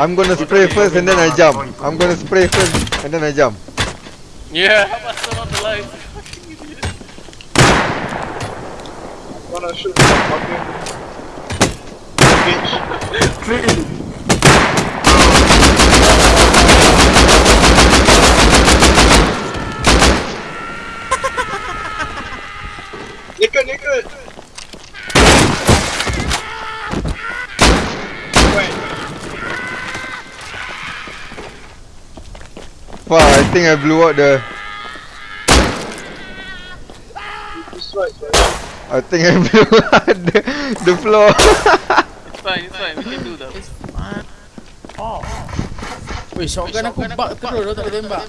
I'm gonna spray first and then I jump. I'm gonna spray first and then I jump. Yeah, I turn on the light. Wanna shoot the fucking bitch. Naked, naked. Wait, Wow, I think I blew out the. this right, right. I think I blew out the, the floor. It's fine, it's fine. We can do that. It's fine. Oh. Weh, shotgun aku bug terus dah tak boleh tembak.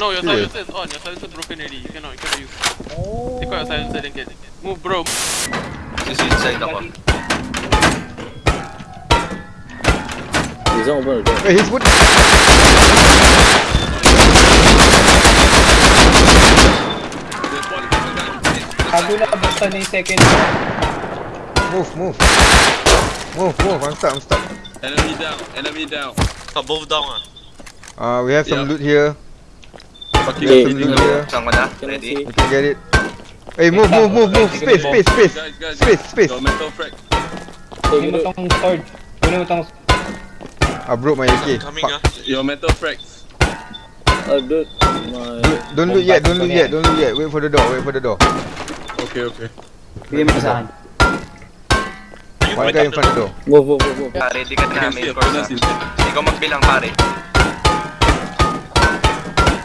No, your Yeah. silencer is on. Your silencer broken already. You cannot, you cannot use. Oh. Take out your silencer then get. Move, bro. This inside ako. He's not open the door. Wait, he's put. Bago na basta na yung second Move, move. Move, move. I'm stuck, I'm stuck. Enemy down, enemy down. Oh, both down ah. Uh, we have some Yeah. loot here. Fucking Hey, Some loot here. Saan ko na? Can I Ready? We can get it. Hey, move, move, move, move. Space, space, space. Guys, guys, Space, guys. space. Got metal frag. Kunin mo tong sword. Kunin mo tong I broke my AK. Coming Fuck. ah. Your metal frags. Uh, dude, my... Don't- Don't loot yet, don't loot yet, don't loot yet. Wait for the door, wait for the door. Okay, okay. Bigyan mo sa akin. One guy in front of the door. Move, move, move, move. Ah, ready ka I na, can main see a course bonus ah. inside. Ikaw magbilang pare.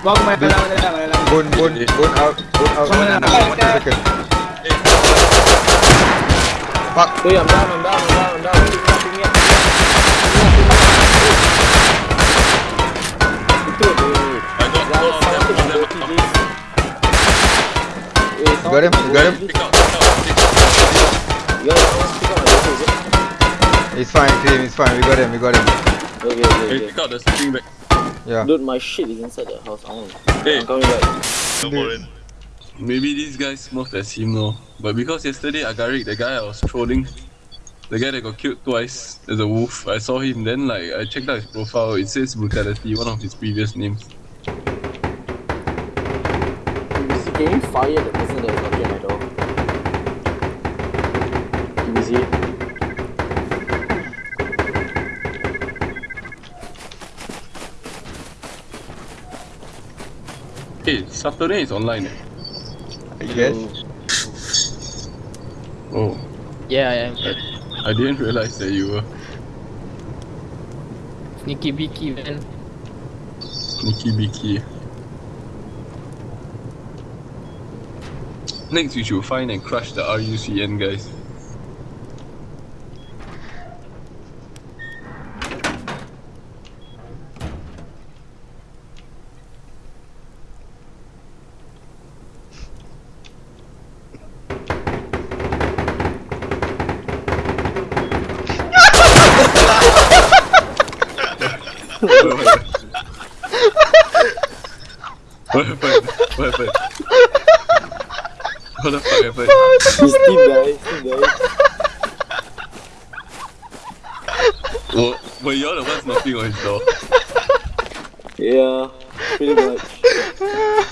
Wag mo malalaman nila, malalaman. Bone, bone, bone out, bone out. Wala na, One wala na. second. Fuck. Hey, I'm down, I'm down, I'm down, I'm down. Pick me up, pick me up. Itu, wait, wait, Got him, something got him. It's fine, Cream, it's fine. We got him, we got him. Okay, okay, Hey, okay. pick out the sleeping bag. Yeah. Dude, my shit is inside the house. I want. Hey. I'm coming back. Maybe these guys smoked as him no. But because yesterday Agarik, the guy I was trolling, the guy that got killed twice as a wolf, I saw him then like I checked out his profile, it says brutality, one of his previous names. TBC, can you fire the person that is knocking at my door? TBC. Hey, Saturday is online eh? I guess. Oh, Yeah, I am. I didn't realize that you were Sneaky beaky man. sneaky beaky. Next we should find and crush the RUCN guys. What happened? What happened? What the fuck happened? He's Steve guy, Steve guy. Well, were you all the ones knocking on his door? Yeah, pretty much.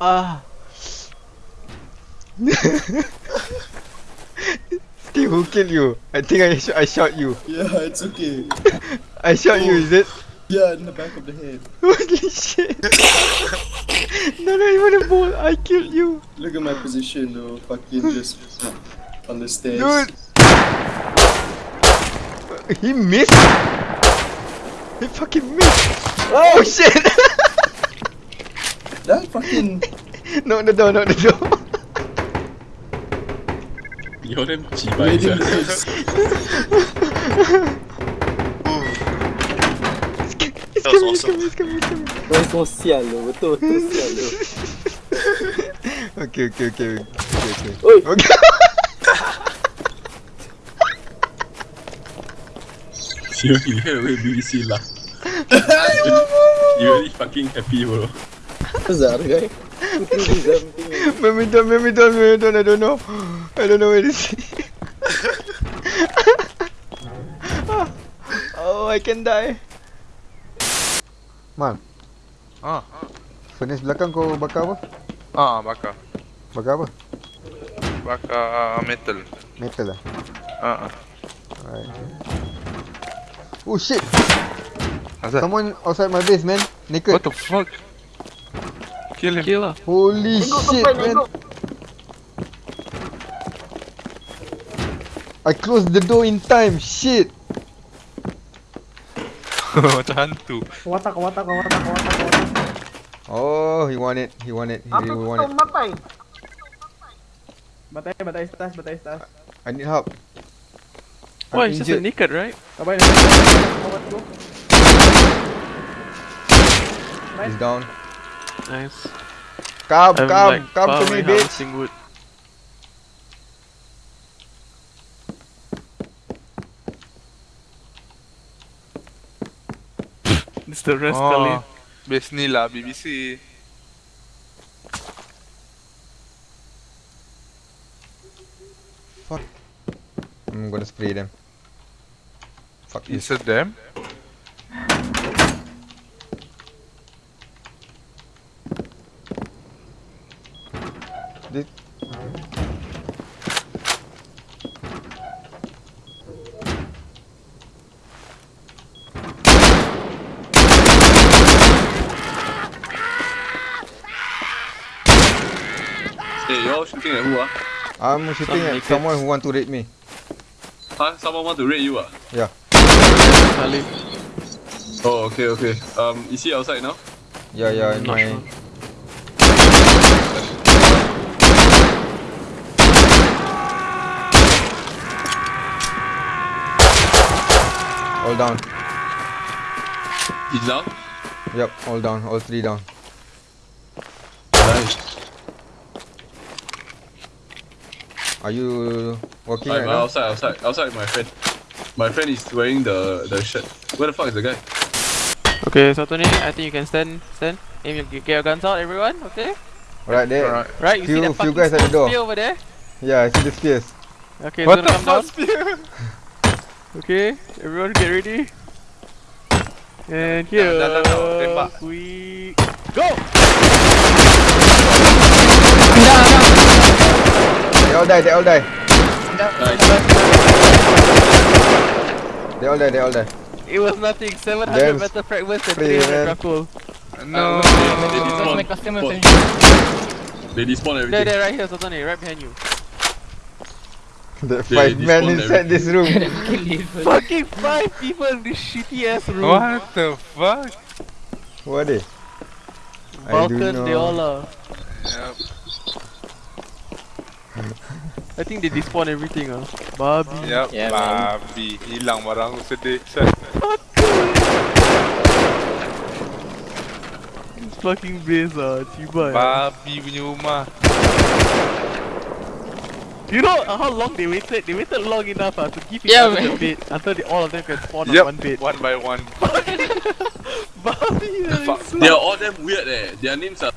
Ah. Steve, who killed you? I think I, sh- I shot you. Yeah, it's okay. I shot you, is it? Yeah, in the back of the head. Holy shit. No, not even a ball. I killed you. Look at my position though. Fucking just on the stairs. Dude. He missed. He fucking missed. Oh shit. That fucking. knock the door, knock the door. You're damn cheap, made him sia. miss. He's That was coming, awesome. coming, he's coming, he's coming. Kau semua sial lo, betul betul sial lo. Okay, okay, okay. Okay, okay. Oi. Okay. You, you hear the way BBC laugh. you really fucking happy bro. Who's that other guy? Badminton, badminton, badminton, I don't know. I don't know where it is. oh, I can die. Man. Ah. Furnace belakang kau bakar apa? Ah, bakar. Bakar apa? Bakar metal. Metal lah. Ah. ah. Alright. Oh shit! Asal? Someone outside my base, man. Naked. What the fuck? Kill him. Kill Holy shit, man. I closed the door in time. Shit. Macam hantu. Watak, watak, watak, watak, watak. Oh, he want it. He want it. He really want it. matai. Batai, batai stas, batai stas. I need help. I'm Why? It's just a injured. naked, right? Kabar ni. Kabar tu. He's down. Nice. Come, I'm come, like come to me, bitch. wood. It's the rest ah. Oh. Base ni lah BBC. I'm gonna spray them. Fuck this. Is it them? This- Hey, you all shooting at who ah? I'm shooting at naked. someone who want to raid me. Huh? Someone want to raid you ah? Yeah. Salih. Oh, okay, okay. Um, is he outside now? Yeah, yeah, in Not my. sure. All down. He's down? Yep, all down. All three down. Nice. Are you working I'm right now? outside, outside, outside my friend. My friend is wearing the the shirt. Where the fuck is the guy? Okay, so Tony, I think you can stand, stand. Aim your, get your guns out, everyone. Okay. Right there. Alright. Right, you see Few- that few guys at the door. spear over there? Yeah, I see the spears. Okay, What the come fuck, down. Okay, everyone get ready. And here dah, dah, dah, tembak. we go. They all die, they all die. Nice. They all die, they all die. It was nothing. 700 Damn metal fragments and 300 grapple. No. Uh, they despawn. customer They despawn There, everything. there, right here, Satoni, right behind you. The They five men despawned inside this room. Fucking five people in this shitty ass room. What the fuck? Who are they? I they all are. Yep. I think they despawn everything ah. Babi. Yep. Yeah, man. Babi. Hilang barang aku sedih. Sat. This fucking base ah, cibai. Babi punya rumah. You know how long they waited? They waited long enough uh, to give each Yeah, other man. the bed until they, all of them can spawn Yep. on one bed. One by one. Babi, that is so- They are all them weird eh. Their names are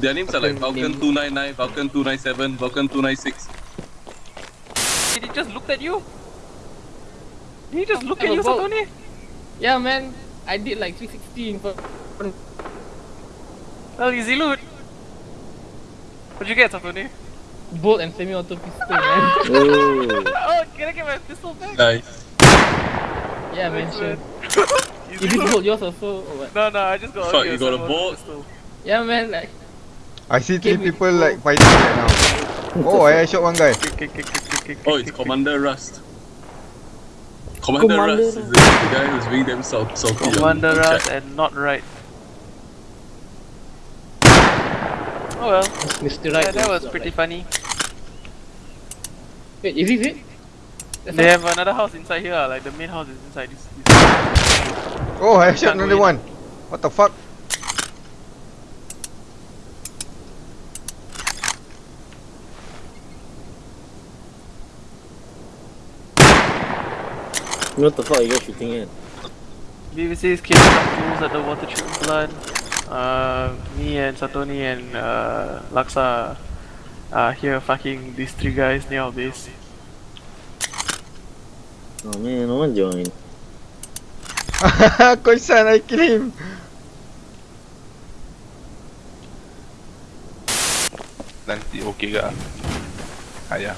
their names are like Falcon 299, Falcon 297, Falcon 296. Did he just look at you? Did he just look at you, vote. Satoni? Yeah, man. I did like 360 in front. Oh, easy loot. What'd you get, Satoni? Bolt and semi-auto pistol, man. Oh. Oh, can I get my pistol back? Nice. yeah, man. Sure. Easy You did loot. bolt yours also, or what? No, no, I just got. Fuck, okay, you got a so- bolt? pistol. Yeah, man. Like, I see three people four. like fighting right now. Oh, I shot one guy. Oh, it's Commander Rust. Commander, Commander Rust is the, the guy who's being damn so salty. on- Commander Rust and not right. Oh well, Mr. Right. yeah, that was pretty funny. Wait, is it? That's They have another house inside here, like the main house is inside this. this. Oh, I shot another one. What the fuck? What the fuck are you guys shooting at? BBC is killing some fools at the water treatment plant. Uh, me and Satoni and uh, Laksa are here fucking these three guys near our base. Oh man, no one join. Koisan, I kill him. Nanti okey ke? Ayah.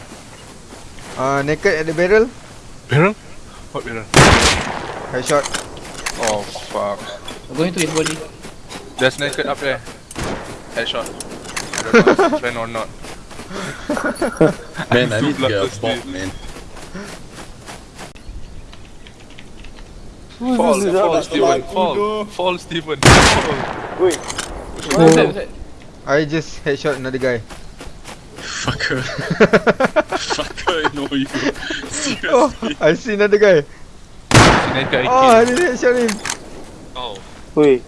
Uh, naked at the barrel. Barrel? What barrel? Headshot. Oh fuck. I'm going to his body. There's naked up there. Headshot. I don't know if friend or not. Man, I need to get a bloodless bot, dude. man. Fall, fall, Steven, fall, fall, Steven, fall. Wait. What's that? I just headshot another guy. Fucker. Fucker, I know you. Oh, Seriously. I see another guy. Naked I Oh, I didn't headshot him. Oh. Wait.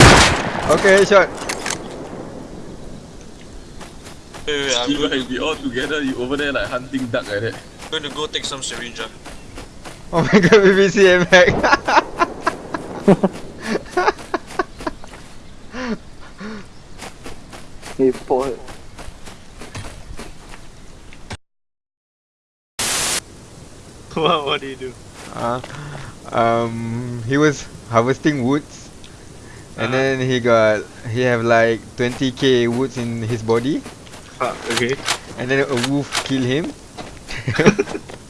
Okay, headshot. Wait, wait, I'm like, we all together, you over there like hunting duck like that. going to go take some syringe. ah. Oh my god, BBC M hack. Hey, Paul. what, what do you do? Uh, um, he was harvesting woods, and Uh-huh. then he got he have like 20k woods in his body, Fuck, okay. and then a wolf killed him.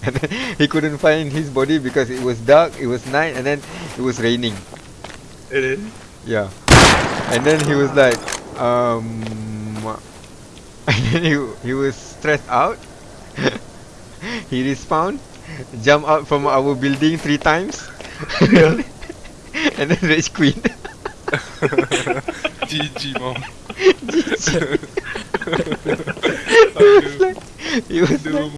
and then he couldn't find his body because it was dark, it was night, and then it was raining. It is. Yeah, and then he was like, um, and then he he was stressed out. he respawned, jumped out from our building three times, and then rage queen. GG, mom. he was like, he was like,